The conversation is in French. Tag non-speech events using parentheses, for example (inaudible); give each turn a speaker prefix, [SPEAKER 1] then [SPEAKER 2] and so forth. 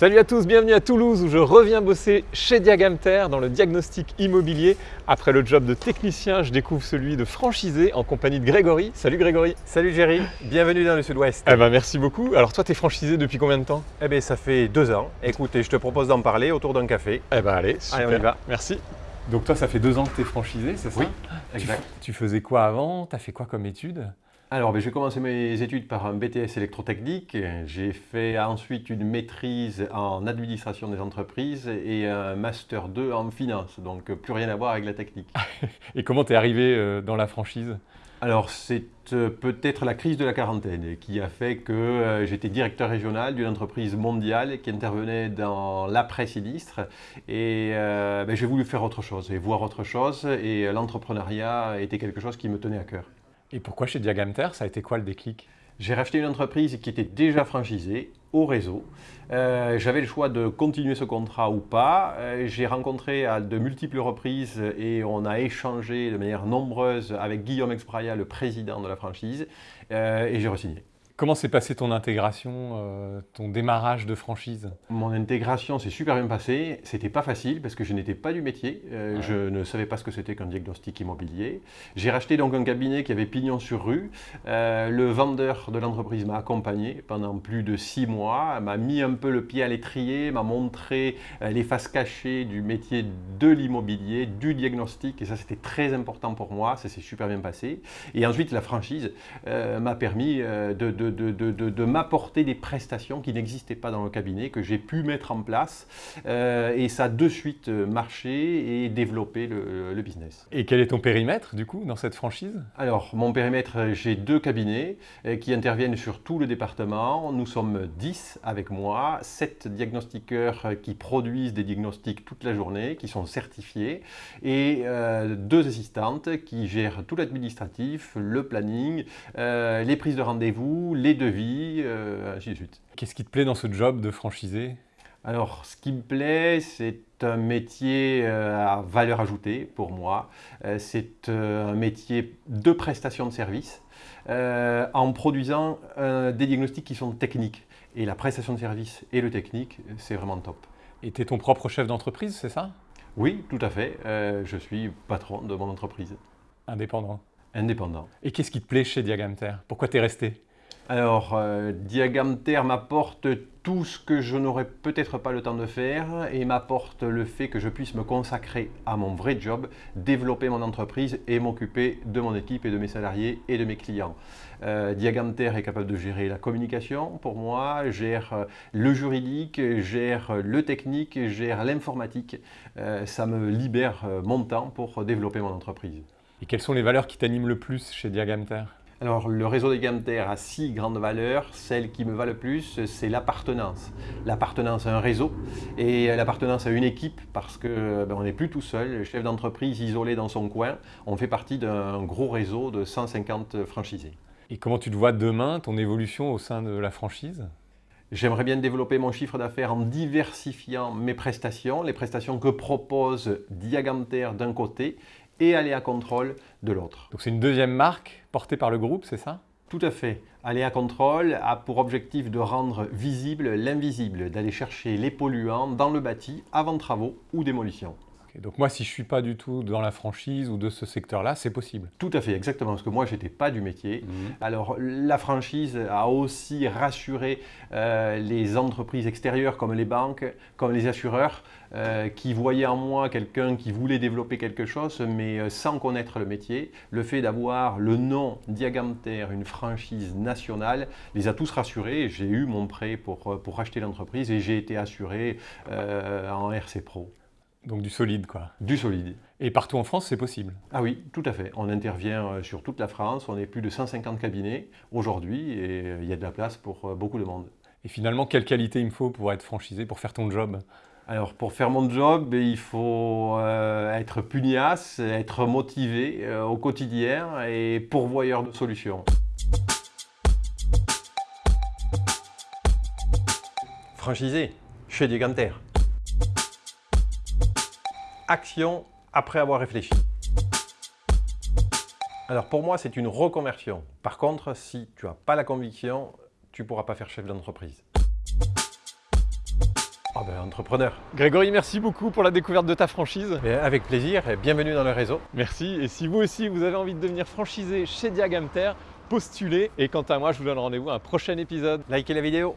[SPEAKER 1] Salut à tous, bienvenue à Toulouse où je reviens bosser chez Diagamter dans le diagnostic immobilier. Après le job de technicien, je découvre celui de franchisé en compagnie de Grégory. Salut Grégory
[SPEAKER 2] Salut Géry, bienvenue dans le sud-ouest.
[SPEAKER 1] Eh ben merci beaucoup. Alors toi, tu es franchisé depuis combien de temps?
[SPEAKER 2] Eh bien ça fait deux ans. Écoute, je te propose d'en parler autour d'un café.
[SPEAKER 1] Eh ben allez, super.
[SPEAKER 2] Allez, on y va.
[SPEAKER 1] Merci. Donc toi, ça fait deux ans que tu es franchisé, c'est ça?
[SPEAKER 2] Oui,
[SPEAKER 1] Tu,
[SPEAKER 2] exact.
[SPEAKER 1] tu faisais quoi avant? Tu as fait quoi comme études?
[SPEAKER 2] Alors, ben, j'ai commencé mes études par un BTS électrotechnique. J'ai fait ensuite une maîtrise en administration des entreprises et un master 2 en finance. Donc, plus rien à voir avec la technique. (laughs)
[SPEAKER 1] Et comment tu es arrivé euh, dans la franchise?
[SPEAKER 2] Alors, c'est euh, peut-être la crise de la quarantaine qui a fait que euh, j'étais directeur régional d'une entreprise mondiale qui intervenait dans l'après-sinistre. Et euh, ben, j'ai voulu faire autre chose et voir autre chose. Et l'entrepreneuriat était quelque chose qui me tenait à cœur.
[SPEAKER 1] Et pourquoi chez Diagamter Ça a été quoi le déclic?
[SPEAKER 2] J'ai racheté une entreprise qui était déjà franchisée au réseau. Euh, J'avais le choix de continuer ce contrat ou pas. Euh, J'ai rencontré à de multiples reprises et on a échangé de manière nombreuse avec Guillaume Expraya, le président de la franchise, euh, et j'ai re-signé.
[SPEAKER 1] Comment s'est passée ton intégration, euh, ton démarrage de franchise?
[SPEAKER 2] Mon intégration s'est super bien passée. C'était pas facile parce que je n'étais pas du métier. Euh,
[SPEAKER 1] Ouais.
[SPEAKER 2] Je ne savais pas ce que c'était qu'un diagnostic immobilier. J'ai racheté donc un cabinet qui avait pignon sur rue. Euh, le vendeur de l'entreprise m'a accompagné pendant plus de six mois, m'a mis un peu le pied à l'étrier, m'a montré les faces cachées du métier de l'immobilier, du diagnostic. Et ça, c'était très important pour moi. Ça s'est super bien passé. Et ensuite, la franchise m'a permis de, de- de- de- de- de m'apporter des prestations qui n'existaient pas dans le cabinet, que j'ai pu mettre en place. Euh, et ça a de suite euh, marché et développé le, le business.
[SPEAKER 1] Et quel est ton périmètre du coup dans cette franchise?
[SPEAKER 2] Alors, mon périmètre, j'ai deux cabinets euh, qui interviennent sur tout le département. Nous sommes 10 avec moi, 7 diagnostiqueurs qui produisent des diagnostics toute la journée, qui sont certifiés, et euh, deux assistantes qui gèrent tout l'administratif, le planning, euh, les prises de rendez-vous, les devis, euh, ainsi de suite.
[SPEAKER 1] Qu'est-ce qui te plaît dans ce job de franchisé?
[SPEAKER 2] Alors, ce qui me plaît, c'est un métier euh, à valeur ajoutée pour moi. Euh, C'est un métier de prestation de service en produisant des diagnostics qui sont techniques. Et la prestation de service et le technique, c'est vraiment top.
[SPEAKER 1] Et tu es ton propre chef d'entreprise, c'est ça?
[SPEAKER 2] Oui, tout à fait. Je suis patron de mon entreprise,
[SPEAKER 1] Indépendant.
[SPEAKER 2] indépendant.
[SPEAKER 1] Et qu'est-ce qui te plaît chez Diagamter Pourquoi tu es resté?
[SPEAKER 2] Alors, euh, Diagamter m'apporte tout ce que je n'aurais peut-être pas le temps de faire et m'apporte le fait que je puisse me consacrer à mon vrai job, développer mon entreprise et m'occuper de mon équipe et de mes salariés et de mes clients. Euh, Diagamter est capable de gérer la communication pour moi, gère euh, le juridique, gère euh, le technique, gère l'informatique. Euh, ça me libère mon temps pour développer mon entreprise.
[SPEAKER 1] Et quelles sont les valeurs qui t'animent le plus chez Diagamter?
[SPEAKER 2] Alors, le réseau des Gamter a six grandes valeurs. Celle qui me va le plus, c'est l'appartenance. L'appartenance à un réseau et l'appartenance à une équipe parce que ben, on n'est plus tout seul, chef d'entreprise isolé dans son coin. On fait partie d'un gros réseau de 150 franchisés.
[SPEAKER 1] Et comment tu te vois demain, ton évolution au sein de la franchise?
[SPEAKER 2] J'aimerais bien développer mon chiffre d'affaires en diversifiant mes prestations, les prestations que propose Diagamter d'un côté et Aléa Control de l'autre.
[SPEAKER 1] Donc c'est une deuxième marque portée par le groupe, c'est ça?
[SPEAKER 2] Tout à fait. Aléa Control a pour objectif de rendre visible l'invisible, d'aller chercher les polluants dans le bâti avant travaux ou démolition.
[SPEAKER 1] Donc moi, si je suis pas du tout dans la franchise ou de ce secteur-là, c'est possible.
[SPEAKER 2] Tout à fait, exactement, parce que moi, je n'étais pas du métier. Alors, la franchise a aussi rassuré euh, les entreprises extérieures comme les banques, comme les assureurs, euh, qui voyaient en moi quelqu'un qui voulait développer quelque chose, mais euh, sans connaître le métier. Le fait d'avoir le nom Diagamter, une franchise nationale, les a tous rassurés. J'ai eu mon prêt pour, pour racheter l'entreprise et j'ai été assuré euh, en RC Pro.
[SPEAKER 1] Donc du solide, quoi.
[SPEAKER 2] Du solide.
[SPEAKER 1] Et partout en France, c'est possible.
[SPEAKER 2] Ah oui, tout à fait. On intervient euh, sur toute la France. On est plus de 150 cabinets aujourd'hui et euh, il y a de la place pour euh, beaucoup de monde.
[SPEAKER 1] Et finalement, quelle qualité il me faut pour être franchisé, pour faire ton job?
[SPEAKER 2] Alors pour faire mon job, il faut euh, être pugnace, être motivé euh, au quotidien et pourvoyeur de solutions. Franchisé chez Diaganter. Action après avoir réfléchi. Alors pour moi, c'est une reconversion. Par contre, si tu n'as pas la conviction, tu ne pourras pas faire chef d'entreprise. Ah ben, entrepreneur.
[SPEAKER 1] Grégory, merci beaucoup pour la découverte de ta franchise.
[SPEAKER 2] Avec plaisir et bienvenue dans le réseau.
[SPEAKER 1] Merci. Et si vous aussi, vous avez envie de devenir franchisé chez Diagamter, postulez. Et quant à moi, je vous donne rendez-vous à un prochain épisode.
[SPEAKER 2] Likez la vidéo.